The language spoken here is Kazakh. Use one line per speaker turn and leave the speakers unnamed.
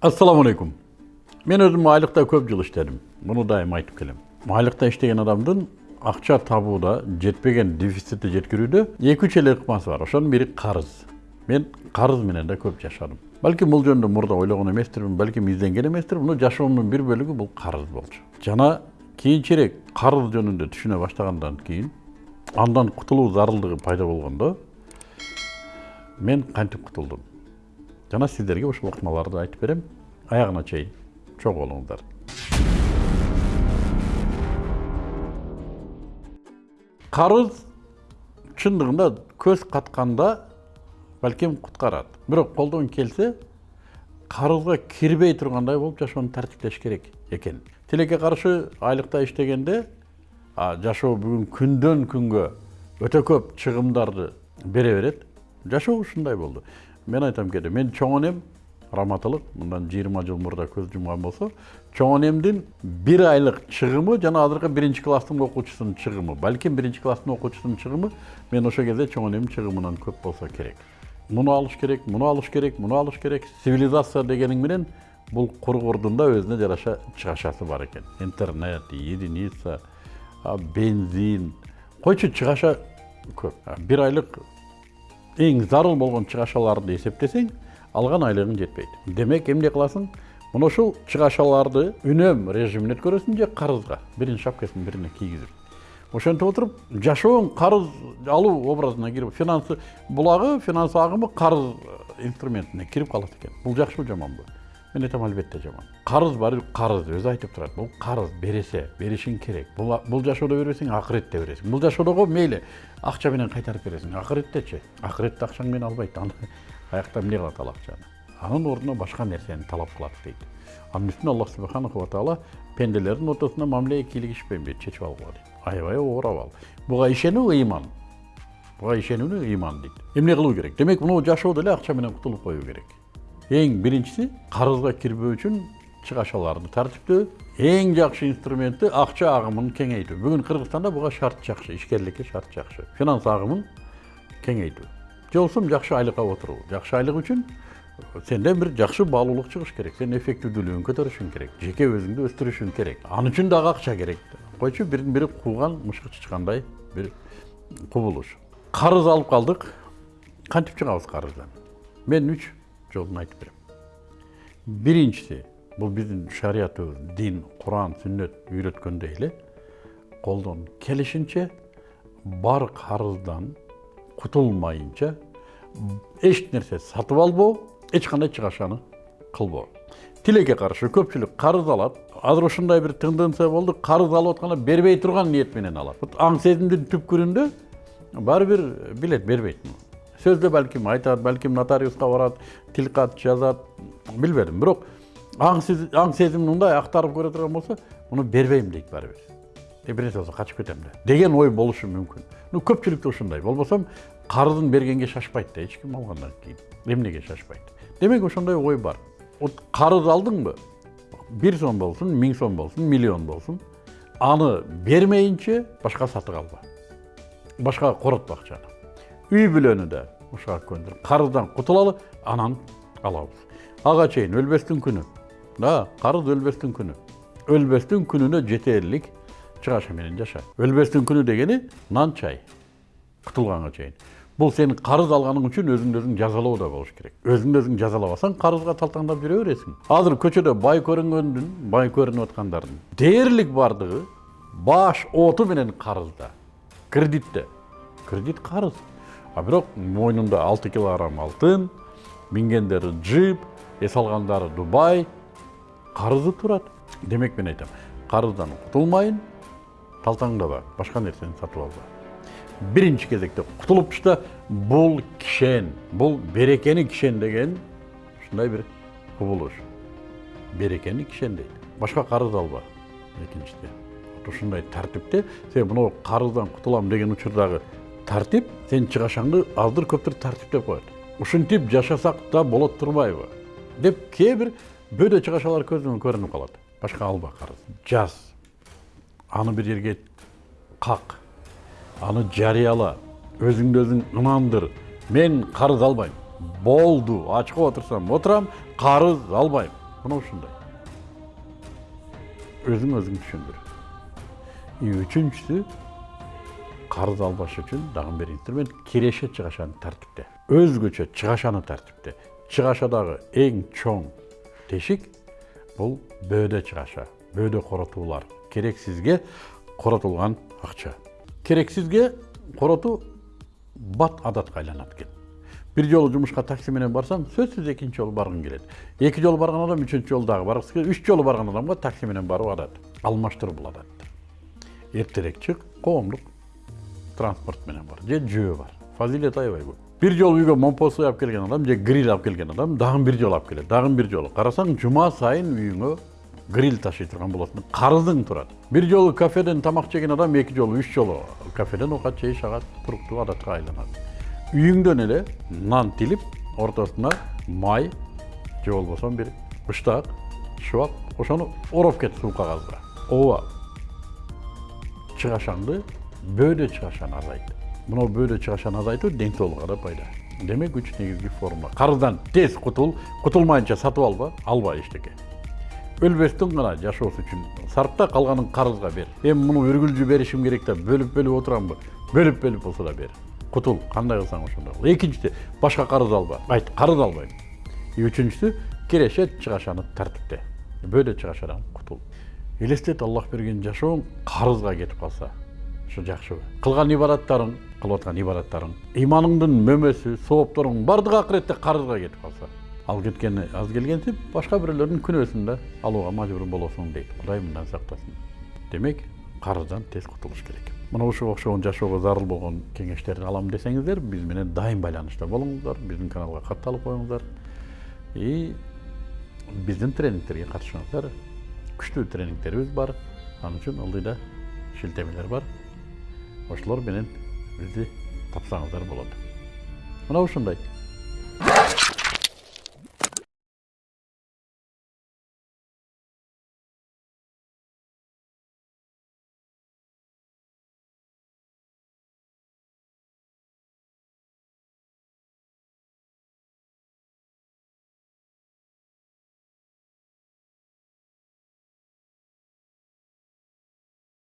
ассалаумағалейкум мен өзім айлықта көп жыл іштедім мұны дайым айтып келемін айлықта іштеген адамдың ақша табуда жетпеген дефицитті жеткіруде екі үч эле ыкмасы бар ошонун бири карыз мен карыз менен да көп жашадым балким бул жөнүндө мурда ойлогон эместирмин балким изденген эместирмин но жашоомдун бир бөлүгү бул карыз болчу жана кийинчерээк карыз жөнүндө түшүнө баштагандан кийин андан кутулуу зарылдыгы пайда болгондо мен кантип кутулдум жана сиздерге ошол ыкмаларды айтып берем аягына чейин чогуу болуңуздар карыз чындыгында көз катканда балким куткарат бирок колдон келсе карызга кирбей тургандай болуп жашоону тартиптеш керек экен тилекке каршы айлыкта иштегенде жашоо бүгүн күндөн күнгө өтө көп чыгымдарды бере берет жашоо ушундай болду мен айтам кээде мен чоң энем раматылык мындан жыйырма жыл мурда көз жумган болсо чоң энемдин бир айлык чыгымы жана азыркы биринчи класстын окуучусунун чыгымы балким биринчи класстын окуучусунун чыгымы мен ошол кезде чоң энемдин чыгымынан көп болсо керек муну алыш керек муну алыш керек муну алыш керек цивилизация дегениң менен бул кургурдун да өзүнө жараша чыгашасы бар экен интернет единица бензин койчу чыгаша көп бир айлык эң зарыл болгон чыгашаларды эсептесең алган айлыгың жетпейт демек эмне кыласың мына ушул чыгашаларды үнөм режимине өткөрөсүң же карызга биринин шапкасын бирине кийгизип ошентип отуруп жашооң карыз алуу образына кирип финансы булагы финанс агымы карыз инструментине кирип калат экен бул жакшыбы жаманбы мен айтам албетте жаман карыз баары карыз өзү айтып турат бул карыз бересе беришиң керек бул жашоодо бербесең акыретте бересиң бул жашоодого мейли акча менен кайтарып бересиң акыреттечи акыретте акчаң менен албайт аны аякта эмне кылат ал акчаны анын ордуна башка нерсени талап кылат дейт анын үстүнө аллах субханаху таала пенделердин ортосунда мамиле кийлигишпейбейт чечип алгыла дейт аябай оорап ал буга ишенүү ыйман буга ишенүүнү ыйман дейт эмне кылуу керек демек мына жашоодо эле акча менен кутулуп коюу керек эң биринчиси карызга кирбөө үчүн чыгашаларды тартиптөө эң жакшы инструменти акча агымын кеңейтүү бүгүн кыргызстанда буга шарт жакшы ишкерликке шарт жакшы финанс агымын кеңейтүү же болбосо жакшы айлыкка отуруу жакшы айлык үчүн сенде бир жакшы баалуулук чыгыш керек. Сенин эффективдүүлүгүң көтөрүшүң керек. Жеке өзүңдү өстүрүшүң керек. Ал үчүн дагы акча керек. Койчу бирин бири кууган мышык чычкандай бир кубулуш карыз алып калдык кантип чыгабыз карыздан мен үч жолун айтып берем биринчиси бул биздин шариятыбыз дин куран сүннөт үйрөткөндөй эле колдон келишинче бар карыздан кутулмайынча эч нерсе сатып албоо эч кандай чыгашаны кылбоо тилекке каршы көпчүлүк карыз алат азыр ушундай бир тенденция болду карыз алып атканда бербей турган ниет менен алат аң сезимдин түпкүрүндө баары бир билет бербейт сөздө балким айтат балким нотариуска барат тил кат жазат билбедим бирок аң сезимин мындай актарып көрө турган болсо муну бербейм дейт баары бир бир нерсе болсо качып кетем да деген ой болушу мүмкүн ну көпчүлүктө ушундай болбосо карызын бергенге шашпайт да эч ким алгандан кийин эмнеге шашпайт демек ошондой ой бар. Вот карыз алдыңбы бир сом болсун миң сом болсун миллион болсун аны бермейинче башка сатып алба. Башкага коротпо акчаны үй бүлөнү да ушуга көндүр карыздан кутулалы анан алабыз ага чейин өлбөстүн күнү да карыз өлбөстүн күнү өлбөстүн күнүнө жетерлик чыгаша менен жаша өлбөстүн күнү дегени нан чай кутулганга чейин бул сенин карыз алганың үчүн өзүңдү өзүң жазалоо да болуш керек. Өзүңдү өзүң жазалабасаң карызга талтаңдап жүрө бересиң азыр көчөдө бай көрүнгөндүн бай көрүнүп аткандардын дээрлик баардыгы баш оту менен карызда кредитте. Кредит карыз а бирок мойнунда алты килограмм алтын мингендери джип эс алгандары дубай. Карызы турат демек мен айтам карыздан кутулмайын талтаңдаба башка нерсени сатып алба. Биринчи кезекте кутулуп да бул кишен бул берекени кишен деген ушундай бир кубулуш берекени кишен дейт башка карыз алба. Экинчиде ушундай тартипте сен мынау карыздан кутулам деген учурдагы тартип сенин чыгашаңды аздыр көптүр тартиптеп коет. Ушинтип жашасак да болот турбайбы? Деп кээ бир бөөдө чыгашалар көзүмө көрүнүп калат. Башка алба карыз. Жаз. Аны бир жерге как. Аны жарыяла. Өзүңдү өзүң ынандыр. Мен карыз албайм. Болду. Ачкы отурсам отурам карыз албайм. Мына ушундай. Өзүң өзүң түшүндүр. И үчүнчүсү карыз албаш үчүн дагы бир инструмент киреше чыгашаны тартипте өзгөчө чыгашаны тартипте чыгашадагы эң чоң тешик бул бөөдө чыгаша бөөдө коротуулар керексизге коротулган акча керексизге коротуу бат адатка айланат экен бир жолу жумушка такси менен барсаң сөзсүз экинчи жолу баргың келет эки жолу барган адам үчүнчү жолу дагы баргысы келет үч жолу барган адамга такси менен баруу адат алмаштыруу бул адатты эртерээк чык коомдук транспорт менен бар же жөө бар. Фазилет аябай көп. Бир жолу үйгө момпосуй алып келген адам же гриль алып келген адам дагы бир жолу алып келет дагы бир жолу. Карасаң жума сайын үйүңө гриль ташый турган болот. Карызың турат. Бир жолу кафеден тамак жеген адам эки жолу үч жолу кафеден оокат жейиш агат туруктуу адатка айланат. Үйүңдөн эле нан тилип ортосуна май же болбосо бир быштак шыбак ошону ороп кет суу кагазга ооба чыгашаңды бөөдө чыгашаны азайт мына бөөдө чыгашаны азайтуу ден соолукка да пайда демек үч негизги формула карыздан тез кутул кутулмайынча сатып алба алба эчтеке өлбөстөн гана жашоосу үчүн сарпта калганын карызга бер эми муну үргүлжү беришим керек да бөлүп бөлүп отурамбы бөлүп бөлүп болсо да бер кутул кандай кылсаң ошондой кыл экинчиси башка карыз алба айт карыз албайм и үчүнчүсү киреше чыгашаны тартипте бөөдө чыгашадан кутул элестет аллах берген жашооң карызга кетип калса ушу жакшыбы кылган ибадаттарың кылып аткан ибадаттарың. Иманыңдын мөмөсү соопторуң баардыгы акыретте карызга кетип калса ал кеткени аз келгенсип башка бирөөлөрдүн күнөөсүн да алууга мажбур болосуң дейт кудай мындан сактасын демек карыздан тез кутулуш керек. Мына ушуга окшогон жашоого зарыл болгон кеңештерди алам десеңиздер биз менен дайым байланышта болуңуздар биздин каналга катталып коюңуздар и биздин тренингтерге катышыңыздар күчтүү тренингтерибиз бар. Ал үчүн ылдый да шилтемелер бар. Ошолор менен бизди тапсаңыздар болот мына ушундай